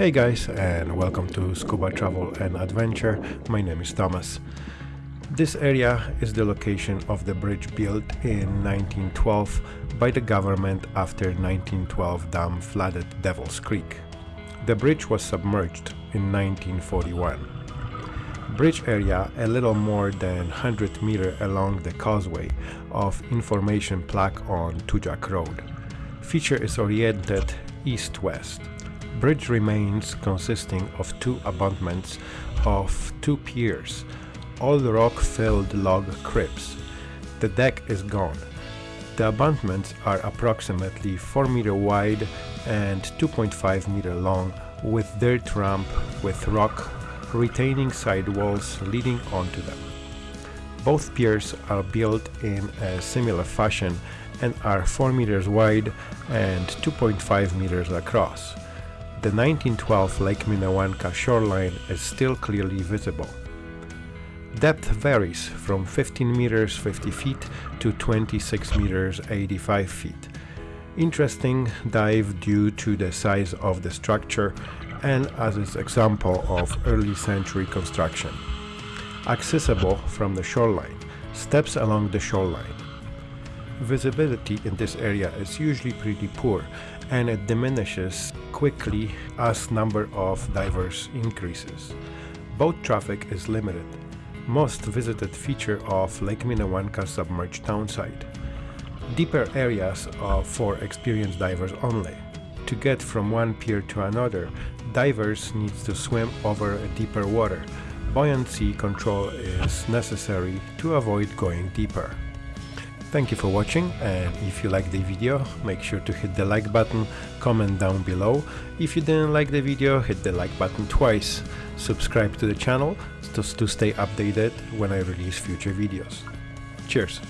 Hey guys and welcome to Scuba Travel and Adventure. My name is Thomas. This area is the location of the bridge built in 1912 by the government after 1912 dam flooded Devil's Creek. The bridge was submerged in 1941. Bridge area a little more than 100 meter along the causeway of information plaque on Tujak Road. Feature is oriented east-west. Bridge remains consisting of two abutments of two piers, all rock-filled log cribs. The deck is gone. The abutments are approximately 4 meter wide and 2.5 meter long with dirt ramp with rock retaining side walls leading onto them. Both piers are built in a similar fashion and are 4 meters wide and 2.5 meters across. The 1912 Lake Minnewanka shoreline is still clearly visible. Depth varies from 15 meters 50 feet to 26 meters 85 feet. Interesting dive due to the size of the structure and as its example of early century construction. Accessible from the shoreline, steps along the shoreline. Visibility in this area is usually pretty poor and it diminishes quickly as number of divers increases. Boat traffic is limited. Most visited feature of Lake Minnewanka submerged townsite. Deeper areas are for experienced divers only. To get from one pier to another, divers need to swim over deeper water. Buoyancy control is necessary to avoid going deeper. Thank you for watching and if you like the video make sure to hit the like button, comment down below. If you didn't like the video hit the like button twice. Subscribe to the channel to, to stay updated when I release future videos. Cheers!